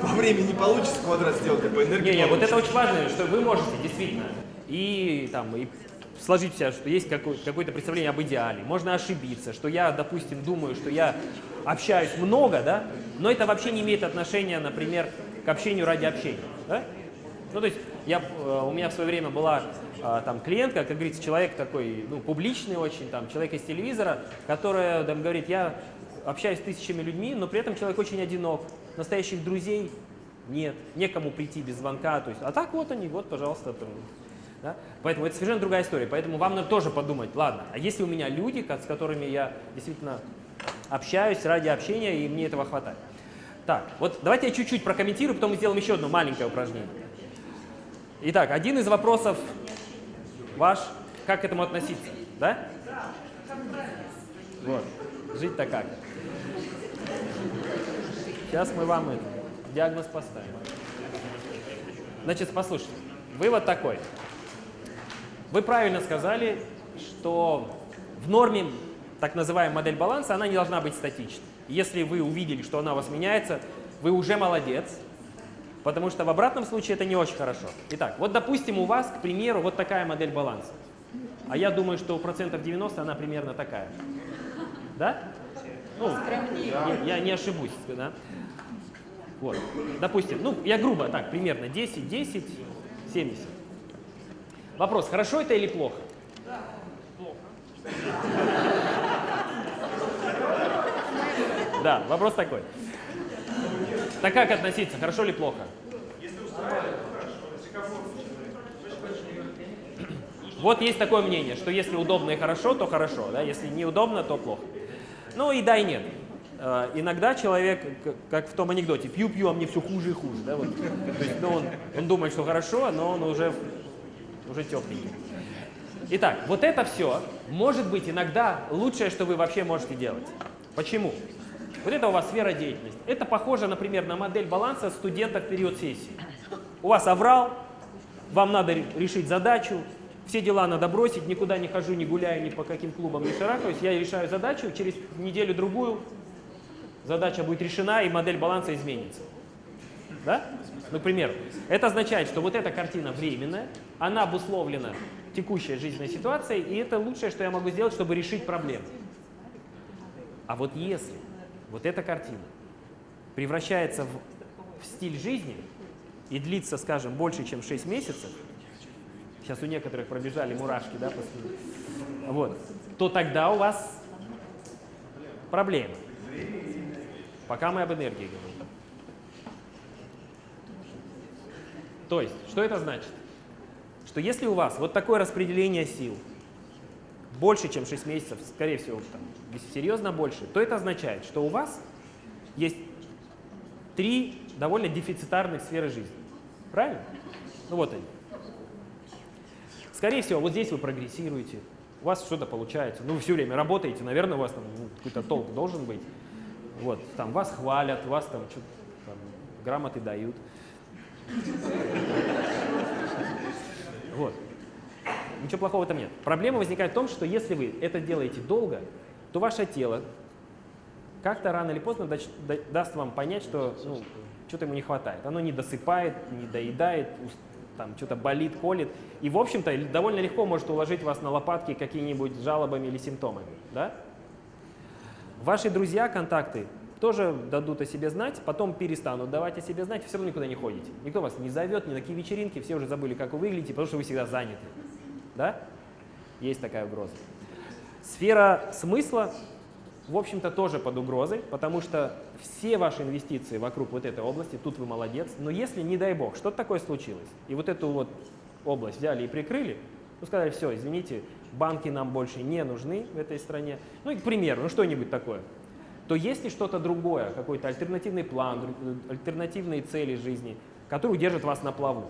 По времени не получится квадрат сделать, а по энергии Не, не, вот это очень важно, что вы можете действительно и там и сложить в себя, что есть какое- какое-то представление об идеале. Можно ошибиться, что я, допустим, думаю, что я общаюсь много, да, но это вообще не имеет отношения, например, к общению ради общения. Да? Ну, то есть я, э, у меня в свое время была э, там клиентка, как говорится, человек такой, ну, публичный очень, там, человек из телевизора, которая там говорит, я общаюсь с тысячами людьми, но при этом человек очень одинок, настоящих друзей нет, некому прийти без звонка, то есть, а так вот они, вот, пожалуйста, там, да? Поэтому это совершенно другая история. Поэтому вам надо тоже подумать, ладно, а если у меня люди, с которыми я действительно общаюсь ради общения, и мне этого хватает. Так, вот давайте я чуть-чуть прокомментирую, потом мы сделаем еще одно маленькое упражнение. Итак, один из вопросов ваш, как к этому относиться, да? Вот, жить-то как? Сейчас мы вам это, диагноз поставим. Значит, послушайте, вывод такой. Вы правильно сказали, что в норме так называемая модель баланса, она не должна быть статичной. Если вы увидели, что она у вас меняется, вы уже молодец, потому что в обратном случае это не очень хорошо. Итак, вот допустим у вас, к примеру, вот такая модель баланса. А я думаю, что у процентов 90 она примерно такая. Да? Ну, я, не ошибусь, да? Вот. Допустим, ну, я грубо так, примерно 10, 10, 70. Вопрос, хорошо это или плохо? Да, вопрос такой. Так как относиться, хорошо или плохо? Вот есть такое мнение, что если удобно и хорошо, то хорошо, да? если неудобно, то плохо. Ну и да, и нет. Э, Иногда человек, как в том анекдоте, пью-пью, а мне все хуже и хуже. Да? Вот. То есть, ну, он, он думает, что хорошо, но он уже, уже тепленький. Итак, вот это все может быть иногда лучшее, что вы вообще можете делать. Почему? Вот это у вас сфера деятельности. Это похоже, например, на модель баланса студента в период сессии. У вас аврал, вам надо ре- решить задачу, все дела надо бросить, никуда не хожу, не гуляю, ни по каким клубам не шарахаюсь. Я решаю задачу, через неделю-другую задача будет решена и модель баланса изменится. Да? К примеру, это означает, что вот эта картина временная, она обусловлена текущей жизненной ситуацией, и это лучшее, что я могу сделать, чтобы решить проблему. А вот если вот эта картина превращается в, в стиль жизни и длится, скажем, больше, чем 6 месяцев, сейчас у некоторых пробежали мурашки, да, после, вот, то тогда у вас проблемы. Пока мы об энергии говорим. То есть, что это значит? Что если у вас вот такое распределение сил, больше, чем 6 месяцев, скорее всего, там, серьезно больше, то это означает, что у вас есть три довольно дефицитарных сферы жизни. Правильно? Ну вот они. Скорее всего, вот здесь вы прогрессируете, у вас что-то получается, ну вы все время работаете, наверное, у вас там ну, какой-то толк должен быть. Вот, там вас хвалят, вас там что-то там, грамоты дают. Вот. Ничего плохого в этом нет. Проблема возникает в том, что если вы это делаете долго, то ваше тело как-то рано или поздно даст вам понять, что ну, что-то ему не хватает. Оно не досыпает, не доедает, там что-то болит, колет. И, в общем-то, довольно легко может уложить вас на лопатки какими-нибудь жалобами или симптомами. Да? Ваши друзья, контакты тоже дадут о себе знать, потом перестанут давать о себе знать, все равно никуда не ходите. Никто вас не зовет, ни на какие вечеринки, все уже забыли, как вы выглядите, потому что вы всегда заняты. Да? Есть такая угроза. Сфера смысла, в общем-то, тоже под угрозой, потому что все ваши инвестиции вокруг вот этой области, тут вы молодец, но если, не дай бог, что-то такое случилось, и вот эту вот область взяли и прикрыли, ну, сказали, все, извините, банки нам больше не нужны в этой стране, ну, и, к примеру, ну, что-нибудь такое, то есть ли что-то другое, какой-то альтернативный план, альтернативные цели жизни, которые удержат вас на плаву?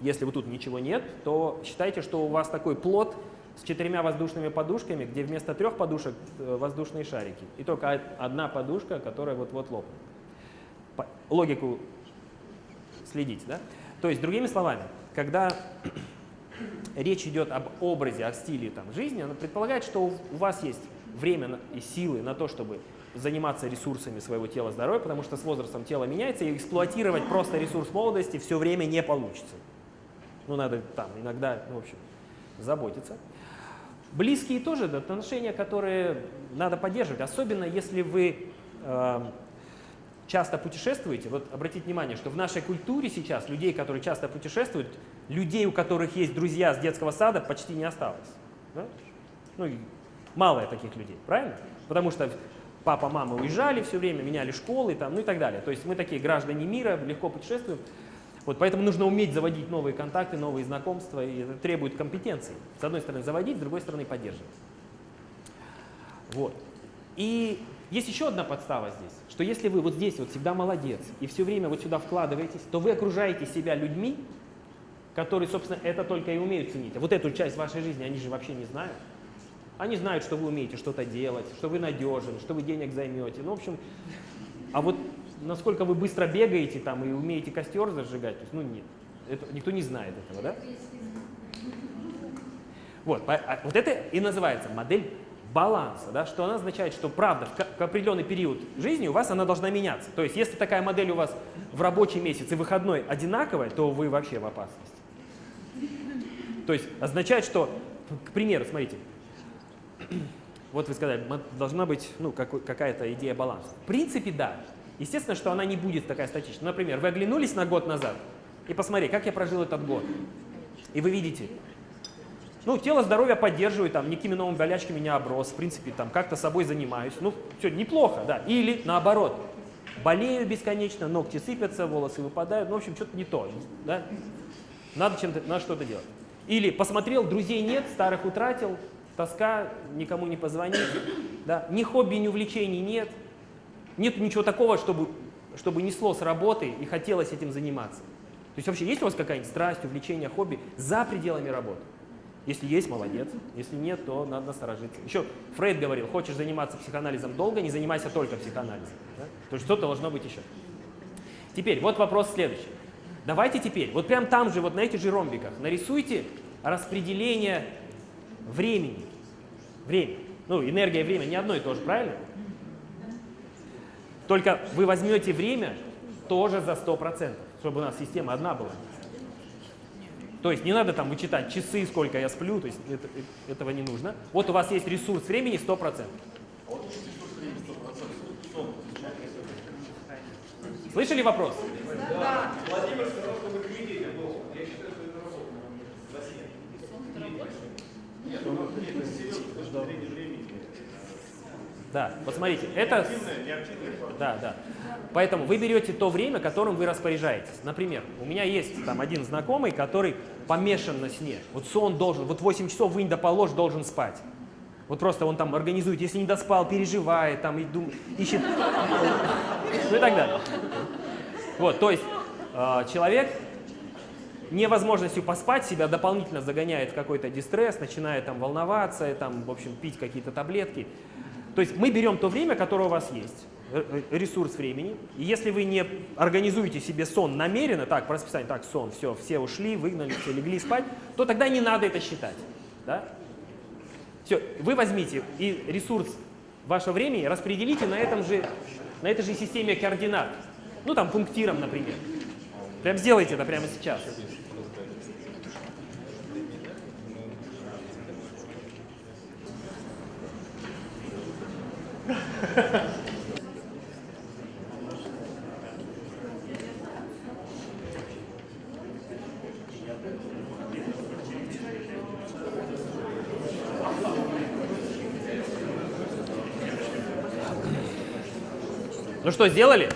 Если вот тут ничего нет, то считайте, что у вас такой плод с четырьмя воздушными подушками, где вместо трех подушек э, воздушные шарики. И только одна подушка, которая вот-вот лопнет. Логику следить, да? То есть, другими словами, когда речь идет об образе, о стиле там, жизни, она предполагает, что у вас есть время и силы на то, чтобы заниматься ресурсами своего тела, здоровья, потому что с возрастом тело меняется, и эксплуатировать просто ресурс молодости все время не получится. Ну, надо там иногда, ну, в общем, заботиться. Близкие тоже это отношения, которые надо поддерживать, особенно если вы э, часто путешествуете. Вот обратите внимание, что в нашей культуре сейчас людей, которые часто путешествуют, людей, у которых есть друзья с детского сада, почти не осталось. Да? Ну, мало таких людей, правильно? Потому что папа, мама уезжали все время, меняли школы, там, ну и так далее. То есть мы такие граждане мира, легко путешествуем. Вот, поэтому нужно уметь заводить новые контакты, новые знакомства, и это требует компетенции. С одной стороны заводить, с другой стороны поддерживать. Вот. И есть еще одна подстава здесь, что если вы вот здесь вот всегда молодец и все время вот сюда вкладываетесь, то вы окружаете себя людьми, которые, собственно, это только и умеют ценить. А вот эту часть вашей жизни они же вообще не знают. Они знают, что вы умеете что-то делать, что вы надежен, что вы денег займете. Ну, в общем, а вот насколько вы быстро бегаете там и умеете костер зажигать, то есть, ну нет, это, никто не знает этого, да? Вот, а, вот это и называется модель баланса, да, что она означает, что правда в, определенный период жизни у вас она должна меняться. То есть если такая модель у вас в рабочий месяц и выходной одинаковая, то вы вообще в опасности. То есть означает, что, к примеру, смотрите, вот вы сказали, должна быть ну, какая-то идея баланса. В принципе, да. Естественно, что она не будет такая статичная. Например, вы оглянулись на год назад и посмотрите, как я прожил этот год. И вы видите, ну, тело, здоровье поддерживаю, там, никакими новыми болячками не оброс, в принципе, там, как-то собой занимаюсь. Ну, все, неплохо, да. Или наоборот, болею бесконечно, ногти сыпятся, волосы выпадают, ну, в общем, что-то не то, да. Надо чем-то, надо что-то делать. Или посмотрел, друзей нет, старых утратил, тоска, никому не позвонить, да. Ни хобби, ни увлечений нет, нет ничего такого, чтобы, чтобы несло с работы и хотелось этим заниматься. То есть вообще есть у вас какая-нибудь страсть, увлечение, хобби за пределами работы? Если есть, молодец. Если нет, то надо насторожиться. Еще Фрейд говорил, хочешь заниматься психоанализом долго, не занимайся только психоанализом. Да? То есть что-то должно быть еще. Теперь, вот вопрос следующий. Давайте теперь, вот прям там же, вот на этих же ромбиках, нарисуйте распределение времени. Время. Ну, энергия и время не одно и то же, правильно? Только вы возьмете время тоже за 100%, чтобы у нас система одна была. То есть не надо там вычитать часы, сколько я сплю, то есть это- э- этого не нужно. Вот у вас есть ресурс времени 100%. Слышали вопрос? Владимир сказал, что вы книги. Я считаю, что это работа. Нет, ну, нет, это серьезно, с точки зрения времени. Да, вот смотрите, это... Да, да. Поэтому вы берете то время, которым вы распоряжаетесь. Например, у меня есть там один знакомый, который помешан на сне. Вот сон должен, вот 8 часов вынь да положь, должен спать. Вот просто он там организует, если не доспал, переживает, там и дум- ищет, ну и так далее. Вот, то есть э, человек невозможностью поспать себя дополнительно загоняет в какой-то дистресс, начинает там волноваться, там, в общем, пить какие-то таблетки. То есть мы берем то время, которое у вас есть, э, э, ресурс времени, и если вы не организуете себе сон намеренно, так, по расписанию, так, сон, все, все ушли, выгнали, все, легли спать, то тогда не надо это считать. Да? Все, вы возьмите и ресурс вашего времени распределите на, этом же, на этой же системе координат. Ну, там, пунктиром, например. Прям сделайте это прямо сейчас. Ну что, сделали?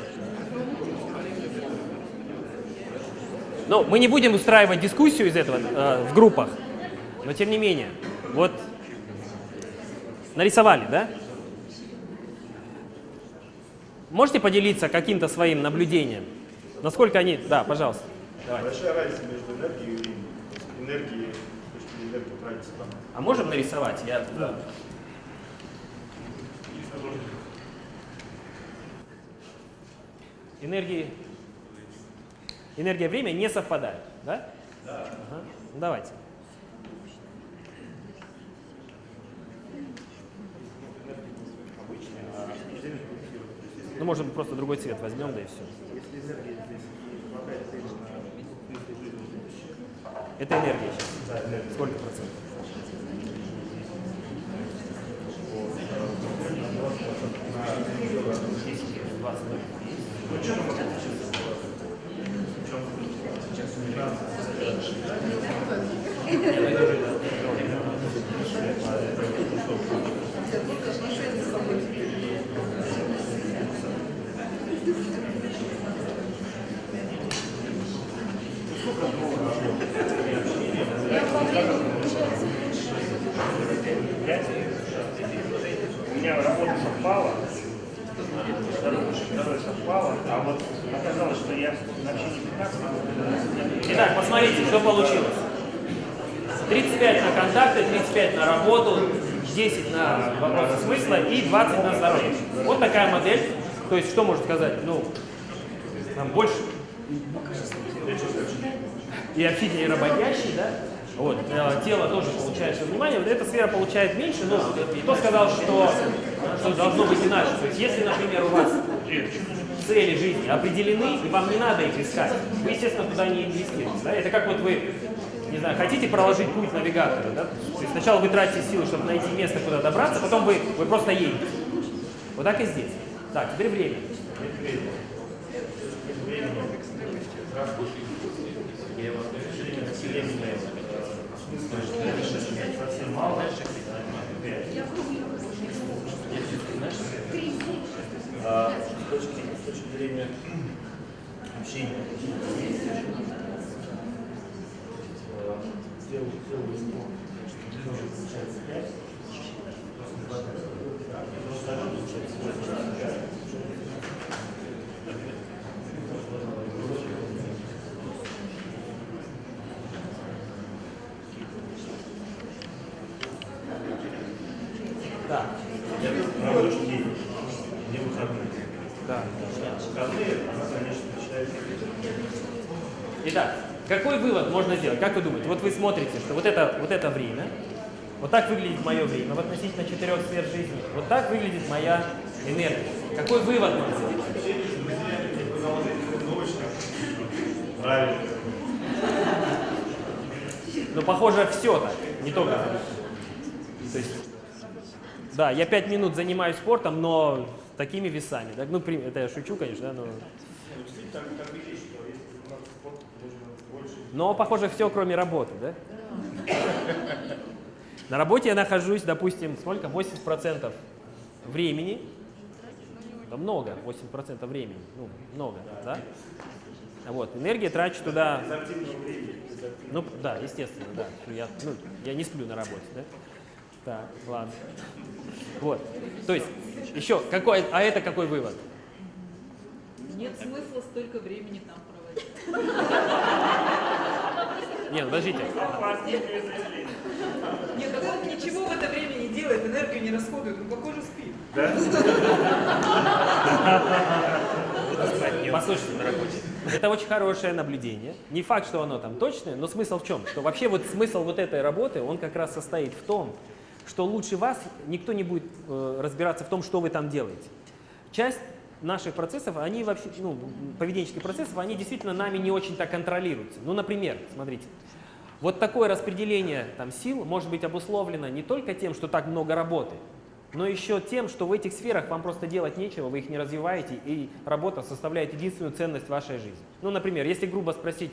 Ну, мы не будем устраивать дискуссию из этого э, в группах, но тем не менее, вот нарисовали, да? Можете поделиться каким-то своим наблюдением? Насколько они... Да, пожалуйста. Давайте. Большая разница между энергией и временем. То есть энергии, то, что энергия тратится там. А можем нарисовать? Я... Да. Энергии... Энергия и время не совпадают, да? Да. Ага. Ну, давайте. Ну, может быть, просто другой цвет возьмем, да и все. Если энергия здесь не хватает времени на Это энергия сейчас. Сколько процентов? У меня работа совпала, здоровье совпало, а вот оказалось, что я вообще не 15 минут. Итак, посмотрите, что получилось. 35 на контакты, 35 на работу, 10 на вопросы смысла и 20 на здоровье. Вот такая модель. То есть, что можно сказать? Ну, нам больше и активнее работящий, да? Вот, э, тело тоже получает свое внимание. Вот эта сфера получает меньше, но кто сказал, что, что должно быть иначе? То есть, если, например, у вас цели жизни определены, и вам не надо их искать, вы, естественно, туда не инвестируете. Да? Это как вот вы, не знаю, хотите проложить путь навигатора, да? То есть сначала вы тратите силы, чтобы найти место, куда добраться, потом вы, вы просто едете. Вот так и здесь. Так, теперь время. А с точки, зрения общения, э, сделал, сделал листок, тоже получается 5, Какой вывод можно сделать? Как вы думаете? Вот вы смотрите, что вот это, вот это время, вот так выглядит мое время в относительно четырех сфер жизни, вот так выглядит моя энергия. Какой вывод можно сделать? Правильно. Ну похоже все так, не только. То есть, да, я пять минут занимаюсь спортом, но такими весами. Да? Ну, это я шучу, конечно, да, но... Но, похоже, все, кроме работы, да? На работе я нахожусь, допустим, сколько? 80% времени. Да много, 80% времени. Ну, много, да? Вот, энергия трачу туда... Ну, да, естественно, да. Я, ну, я не сплю на работе, да? Так, ладно. Вот. То есть, еще, какой, а это какой вывод? Нет смысла столько времени там проводить. Не, ну, подождите. Нет, так он ничего в это время не делает, энергию не расходует, он, похоже, спит. Послушайте, это очень хорошее наблюдение. Не факт, что оно там точное, но смысл в чем? Что вообще вот смысл вот этой работы, он как раз состоит в том, что лучше вас никто не будет э, разбираться в том, что вы там делаете. Часть наших процессов, они вообще, ну, поведенческих процессов, они действительно нами не очень-то контролируются. Ну, например, смотрите, вот такое распределение там, сил может быть обусловлено не только тем, что так много работы, но еще тем, что в этих сферах вам просто делать нечего, вы их не развиваете, и работа составляет единственную ценность вашей жизни. Ну, например, если грубо спросить,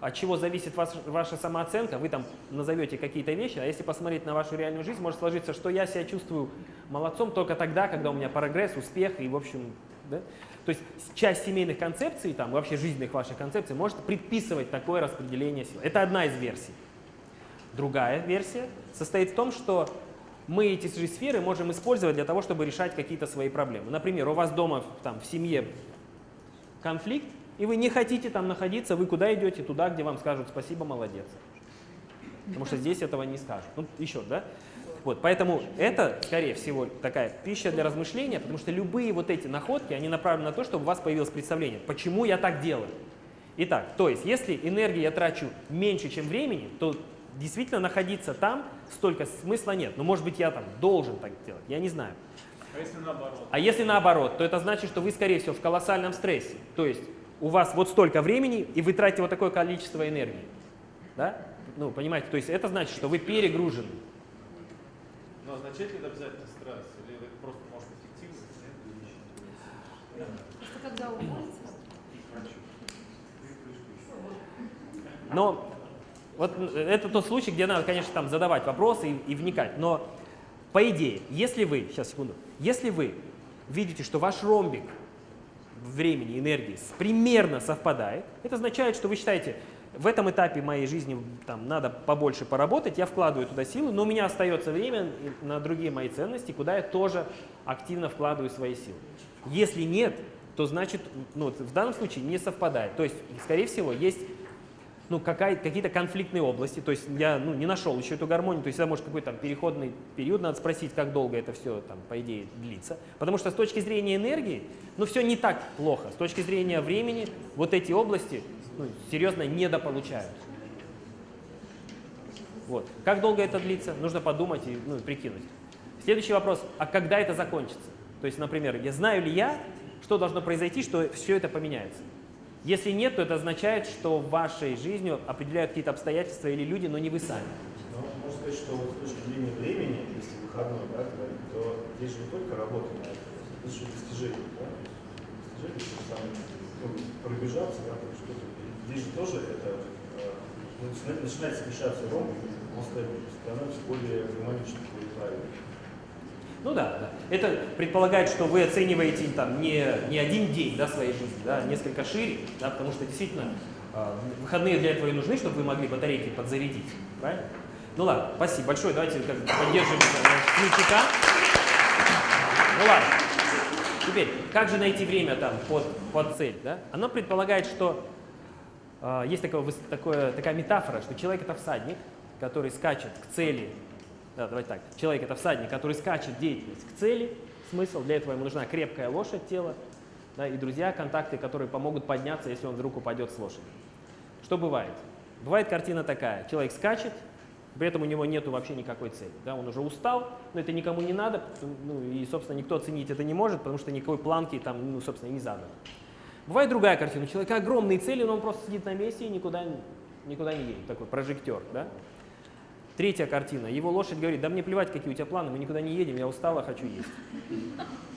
от чего зависит ваш- ваша самооценка, вы там назовете какие-то вещи, а если посмотреть на вашу реальную жизнь, может сложиться, что я себя чувствую молодцом только тогда, когда у меня прогресс, успех и, в общем, да? То есть часть семейных концепций, там, вообще жизненных ваших концепций может предписывать такое распределение сил. Это одна из версий. Другая версия состоит в том, что мы эти же сферы можем использовать для того, чтобы решать какие-то свои проблемы. Например, у вас дома там, в семье конфликт, и вы не хотите там находиться, вы куда идете? Туда, где вам скажут спасибо, молодец. Потому что здесь этого не скажут. Ну, еще, да? Вот, поэтому это, скорее всего, такая пища для размышления, потому что любые вот эти находки, они направлены на то, чтобы у вас появилось представление, почему я так делаю. Итак, то есть, если энергии я трачу меньше, чем времени, то действительно находиться там столько смысла нет. Но может быть я там должен так делать, я не знаю. А если наоборот? А если наоборот, то это значит, что вы, скорее всего, в колоссальном стрессе. То есть у вас вот столько времени, и вы тратите вот такое количество энергии. Да? Ну, понимаете, то есть это значит, что вы перегружены. Но означает ли это обязательно стресс? Или это просто может эффективность? Просто когда уволится, Но вот это тот случай, где надо, конечно, там задавать вопросы и, и вникать. Но по идее, если вы, сейчас секунду, если вы видите, что ваш ромбик времени, энергии примерно совпадает, это означает, что вы считаете, в этом этапе моей жизни там, надо побольше поработать, я вкладываю туда силы, но у меня остается время на другие мои ценности, куда я тоже активно вкладываю свои силы. Если нет, то значит, ну, в данном случае не совпадает. То есть, скорее всего, есть ну, какие-то конфликтные области, то есть я ну, не нашел еще эту гармонию, то есть это может какой-то там переходный период, надо спросить, как долго это все там, по идее, длится. Потому что с точки зрения энергии, ну, все не так плохо. С точки зрения времени вот эти области ну, серьезно недополучают. Вот. Как долго это длится, нужно подумать и ну, прикинуть. Следующий вопрос, а когда это закончится? То есть, например, я знаю ли я, что должно произойти, что все это поменяется? Если нет, то это означает, что вашей жизнью определяют какие-то обстоятельства или люди, но не вы сами. Ну, можно сказать, что вот с точки зрения времени, если выходной, да, то здесь же не только работа на это, это еще достижение, да? Достижение, то есть там, ну, пробежаться, да, там что-то. Здесь же тоже это, э, ну, начинает, смешаться ромб, он становится более гармоничным, более правильным. Ну да, да. Это предполагает, что вы оцениваете там не, не один день да, своей жизни, да, а несколько шире, да, потому что действительно э, выходные для этого и нужны, чтобы вы могли батарейки подзарядить. Правильно? Ну ладно, спасибо большое. Давайте как поддержим ключика. Ну ладно. Теперь, как же найти время там под, под цель? Да? Оно предполагает, что есть такое, такое, такая метафора, что человек это всадник, который скачет к цели. Да, давайте так. Человек это всадник, который скачет деятельность к цели. Смысл для этого ему нужна крепкая лошадь, тело, да, и друзья, контакты, которые помогут подняться, если он вдруг упадет с лошади. Что бывает? Бывает картина такая. Человек скачет, при этом у него нету вообще никакой цели. Да, он уже устал, но это никому не надо, ну, и, собственно, никто оценить это не может, потому что никакой планки там, ну, собственно, не задано. Бывает другая картина. У человека огромные цели, но он просто сидит на месте и никуда никуда не едем, такой прожектор, да? Третья картина. Его лошадь говорит, да мне плевать, какие у тебя планы, мы никуда не едем, я устала, хочу есть.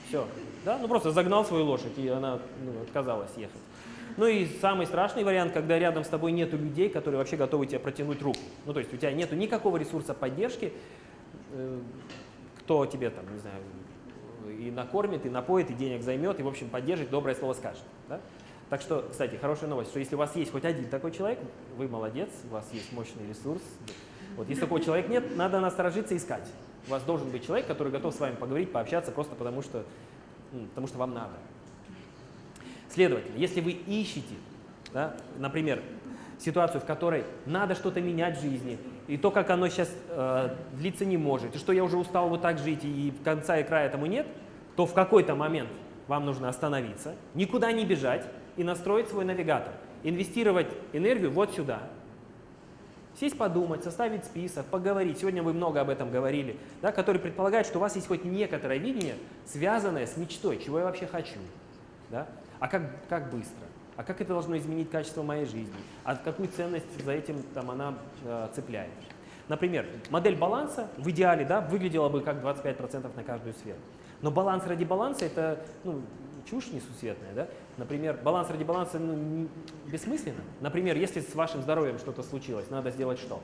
Все. Да? Ну просто загнал свою лошадь, и она ну, отказалась ехать. Ну и самый страшный вариант, когда рядом с тобой нету людей, которые вообще готовы тебе протянуть руку. Ну то есть у тебя нету никакого ресурса поддержки, э, кто тебе там, не знаю, и накормит, и напоит, и денег займет, и в общем поддержит, доброе слово скажет. Да? Так что, кстати, хорошая новость, что если у вас есть хоть один такой человек, вы молодец, у вас есть мощный ресурс. Вот, если такого человека нет, надо насторожиться и искать. У вас должен быть человек, который готов с вами поговорить, пообщаться, просто потому что, потому что вам надо. Следовательно, если вы ищете, да, например, ситуацию, в которой надо что-то менять в жизни, и то, как оно сейчас э, длиться не может, и что я уже устал вот так жить, и конца и края этому нет, то в какой-то момент вам нужно остановиться, никуда не бежать и настроить свой навигатор. Инвестировать энергию вот сюда. Сесть подумать, составить список, поговорить. Сегодня вы много об этом говорили, да, который предполагает, что у вас есть хоть некоторое видение, связанное с мечтой, чего я вообще хочу. Да? А как, как быстро? А как это должно изменить качество моей жизни? А какую ценность за этим там, она э, цепляет? Например, модель баланса в идеале да, выглядела бы как 25% на каждую сферу. Но баланс ради баланса – это ну, чушь несусветная. Да? Например, баланс ради баланса ну, бессмысленно. Например, если с вашим здоровьем что-то случилось, надо сделать что?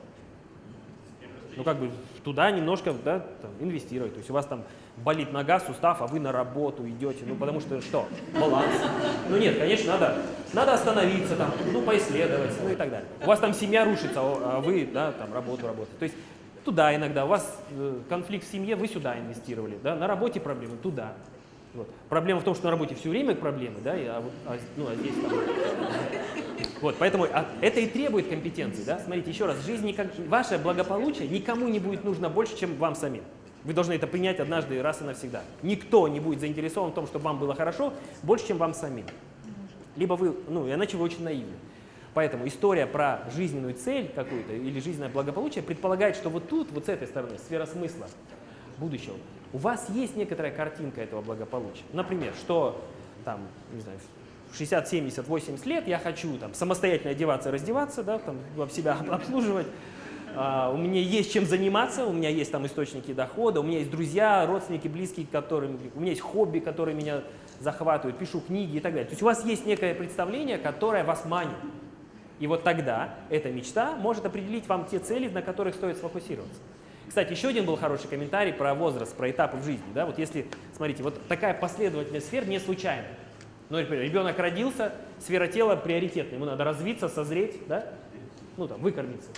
Ну, как бы туда немножко да, там, инвестировать. То есть у вас там болит нога, сустав, а вы на работу идете. Ну, потому что что? Баланс. Ну, нет, конечно, надо, надо остановиться, там, ну, поисследовать, ну и так далее. У вас там семья рушится, а вы, да, там, работу работаете. То есть туда иногда. У вас э, конфликт в семье, вы сюда инвестировали. Да? На работе проблемы, туда. Вот. Проблема в том, что на работе все время проблемы, да, а, а, ну, а здесь там... Вот, поэтому а, это и требует компетенции, да. Смотрите, еще раз, жизнь никак, ваше благополучие никому не будет нужно больше, чем вам самим. Вы должны это принять однажды раз и навсегда. Никто не будет заинтересован в том, чтобы вам было хорошо, больше, чем вам самим. Либо вы, ну, иначе вы очень наивны. Поэтому история про жизненную цель какую-то или жизненное благополучие предполагает, что вот тут, вот с этой стороны, сфера смысла будущего, у вас есть некоторая картинка этого благополучия. Например, что там, не знаю, в 60, 70, 80 лет я хочу там самостоятельно одеваться, раздеваться, да, там, себя обслуживать, у меня есть чем заниматься, у меня есть там источники дохода, у меня есть друзья, родственники, близкие, которым, у меня есть хобби, которые меня захватывают, пишу книги и так далее. То есть у вас есть некое представление, которое вас манит. И вот тогда эта мечта может определить вам те цели, на которых стоит сфокусироваться. Кстати, еще один был хороший комментарий про возраст, про этапы в жизни. Да? Вот если, смотрите, вот такая последовательность сфер не случайна. Ну, например, ребенок родился, сфера тела приоритетная, ему надо развиться, созреть, да? ну там, выкормиться.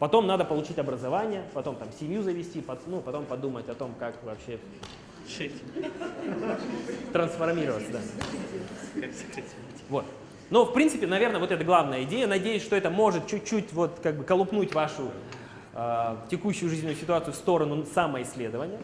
Потом надо получить образование, потом там семью завести, ну, потом подумать о том, как вообще трансформироваться. Да. Вот. Но, в принципе, наверное, вот это главная идея. Надеюсь, что это может чуть-чуть вот как бы колупнуть вашу э, текущую жизненную ситуацию в сторону самоисследования.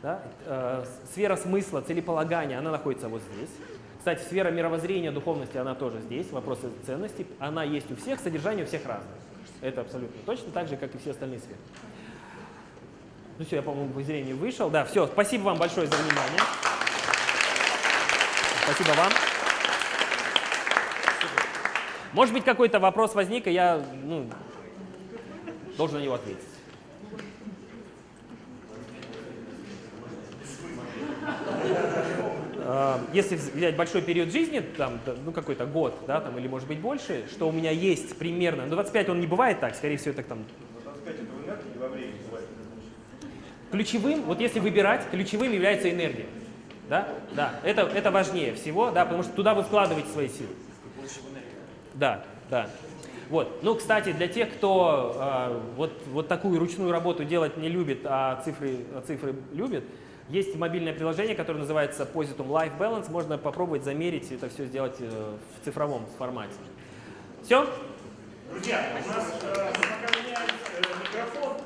Да? Э, сфера смысла, целеполагания, она находится вот здесь. Кстати, сфера мировоззрения, духовности, она тоже здесь, вопросы ценностей. Она есть у всех, содержание у всех разное. Это абсолютно точно так же, как и все остальные сферы. Ну все, я, по-моему, в зрении вышел. Да, все, спасибо вам большое за внимание. Спасибо вам. Может быть, какой-то вопрос возник, и я ну, должен на него ответить. Если взять большой период жизни, там, ну какой-то год, да, там, или может быть больше, что у меня есть примерно, ну 25 он не бывает так, скорее всего это там... 25 это в энергии во времени бывает. Ключевым, вот если выбирать, ключевым является энергия. Да, да, это, это важнее всего, да, потому что туда вы вкладываете свои силы. Да, да. Вот. Ну, кстати, для тех, кто э, вот, вот такую ручную работу делать не любит, а цифры, а цифры любит, есть мобильное приложение, которое называется Positum Life Balance. Можно попробовать замерить это все сделать э, в цифровом формате. Все? Друзья, у нас э, пока меняют э, микрофон.